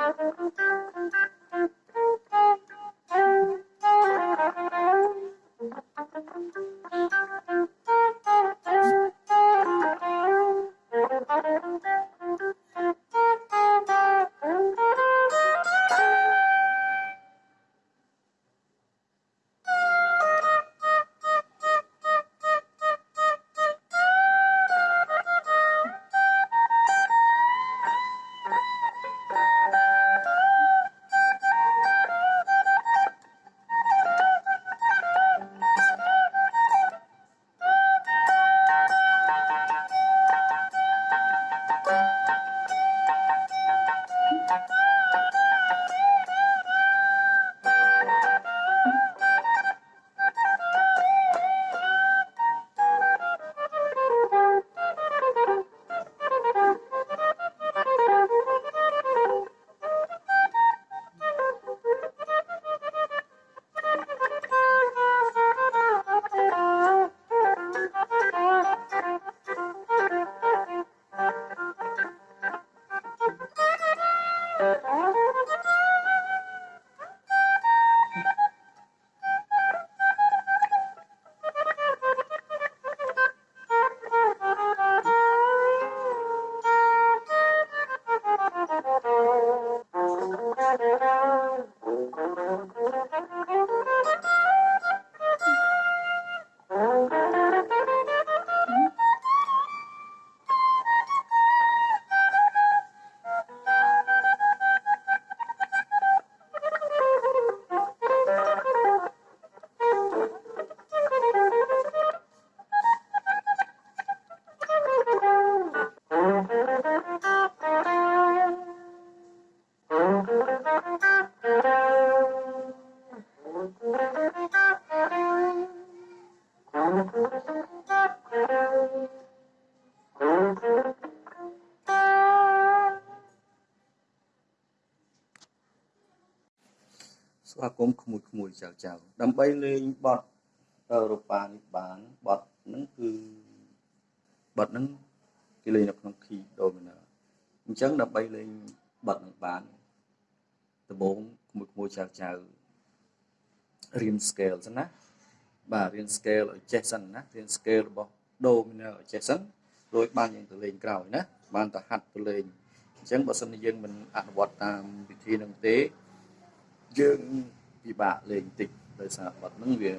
Thank. ស្វាគមន៍ក្មួយក្មួយចៅចៅដើម្បីលេងបទរូបានេះបានបទហ្នឹងគឺបទហ្នឹងគេលេងនៅក្នុង key dominant អញ្ចឹងដើម្បីលេងបទហ្នឹងបានដំបូងក្មួយក្មួយចៅចៅរៀន scale សិនណា បាទរៀន scale ឲ្យចេះសិនណារៀន scale របស់ dominant ឲ្យចេះសិនរួចបានយើងទៅលេងក្រោយណាបានទៅហាត់ទៅលេងអញ្ចឹងបើសិនជាយើងមិនអនុវត្តតាមវិធីហ្នឹងទេយើងពិបាកលេងតិចដោយសារបត់ហ្នឹងវា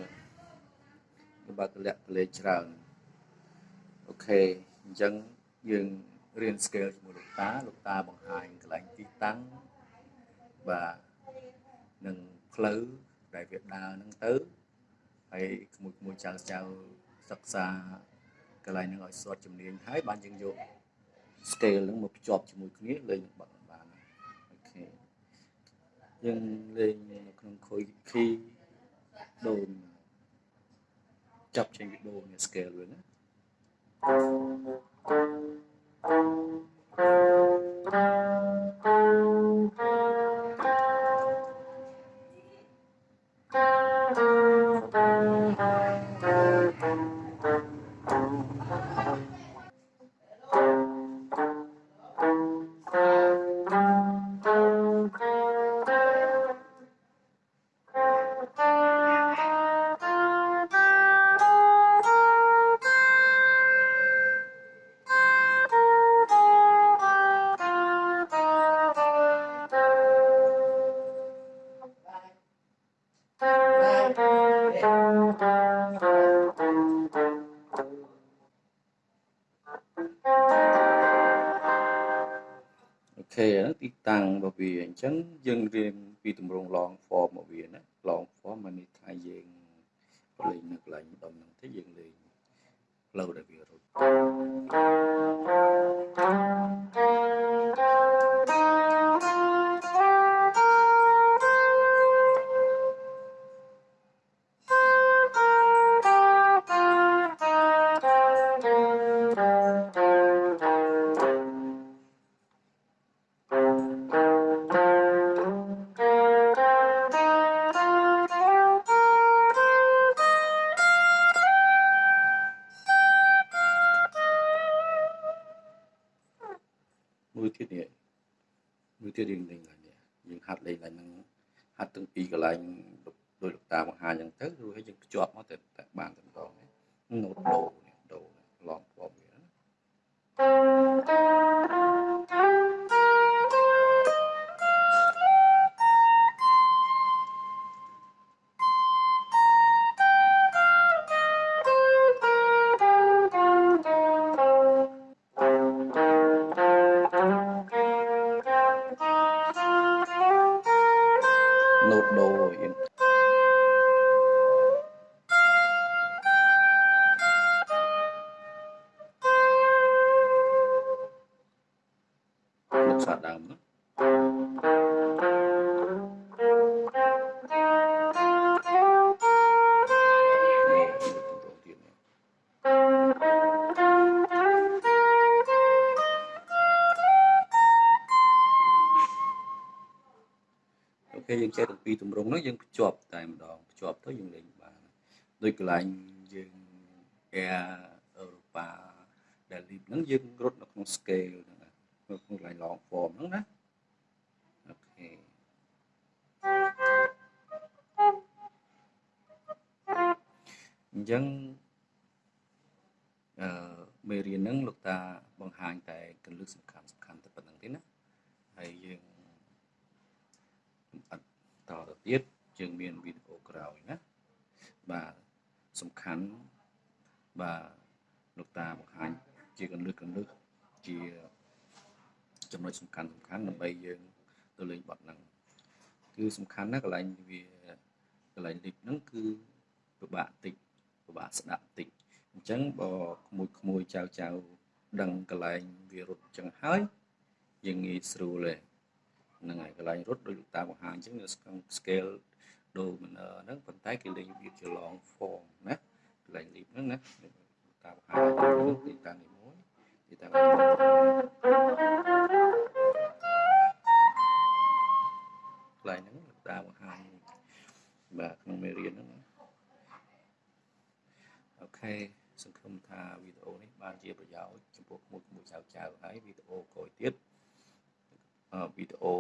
វាបើកលាក់កលេច្រើនអូខេអញ្ចឹងយើងរៀន scale ជាមួយលោកតាលោកតាបង្ហាញកន្លែងទីតាំងបាទនឹងផ្លូវដែលវាដើរហ្នឹងទៅ ហើយក្មួយក្មួយចៅចៅសិក្សាកន្លែងហ្នឹងឲ្យស្ទាត់ជំនាញហើយបានយើងយក scale ហ្នឹងមកភ្ជាប់ជាមួយគ្នាលេងបាត់បានអូខេយើងលេងនៅក្នុង key key ដូនចាប់ចេញពីដូន scale វិញណា ខេទីតាំងរបស់វាអញ្ចឹងយើងរៀនពីទម្រង់ long form របស់វាណា long form មកនេះថាយើងលេងនៅកន្លែងម្ដុំហ្នឹងទេយើងលេងផ្លូវដែលវារ មួយទៀតនេះមួយទៀតយើងលេងឡើងនេះយើងហាត់លេងឡើងហ្នឹងហាត់ទាំងពីរកន្លែងដោយលោកតាបង្ហាញអញ្ចឹងទៅរួចហើយយើងភ្ជាប់មកតែបានតែម្ដងណូតដូនេះដូ ដើមណានេះទម្រង់ទៀតនេះអូខេយើងចេះទាំងពីរទម្រង់ហ្នឹងយើងភ្ជាប់តែម្ដងភ្ជាប់ទៅយើងលេងបានដូចកន្លែងយើង Air Europa ដែល lead ហ្នឹងយើងរត់នៅក្នុង scale ហ្នឹងណា នៅក្នុងកន្លែង long form ហ្នឹងណាអូខេអញ្ចឹងអឺមេរៀនហ្នឹងលោកតាបង្ហាញតែកលឹកសំខាន់សំខាន់តែប៉ុណ្្នឹងទេណាហើយយើងអត់តទៅទៀតយើងមានវីដេអូក្រោយណាបាទសំខាន់បាទលោកតាបង្ហាញជាកលឹកកលឹកជា ចំណុចសំខាន់សំខាន់ដើម្បីយើងទៅលេងបត់ហ្នឹងគឺសំខាន់ណាកន្លែងវាកន្លែងលីកហ្នឹងគឺពិបាកតិចពិបាកស្ដាប់តិចអញ្ចឹងបើក្មួយក្មួយចៅចៅដឹងកន្លែងវារត់អញ្ចឹងហើយយើងងាយស្រួលទេហ្នឹងហើយកន្លែងរត់ដោយលោកតាបង្ហាញអញ្ចឹងនៅក្នុង scale dominant ហ្នឹងប៉ុន្តែគេលេងវាជា long form ណាកន្លែង leap ហ្នឹងណាលោកតាបង្ហាញទៅទីតាំងនេះមួយទីតាំងនេះ មួយកន្លែងហ្នឹងលោកតាបង្ហាញបាទក្នុងមេរៀនហ្នឹងណាអូខេសង្ឃឹមថាវីដេអូនេះបានជាប្រយោជន៍ចំពោះក្មួយក្មួយចៅចៅហើយវីដេអូក្រោយទៀតវីដេអូ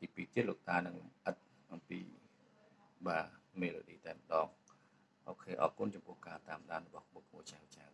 ទី2ទៀតលោកតានឹងអិតអំពីបាទ melody តែម្ដងអូខេអរគុណចំពោះការតាមដានរបស់ក្មួយក្មួយចៅចៅ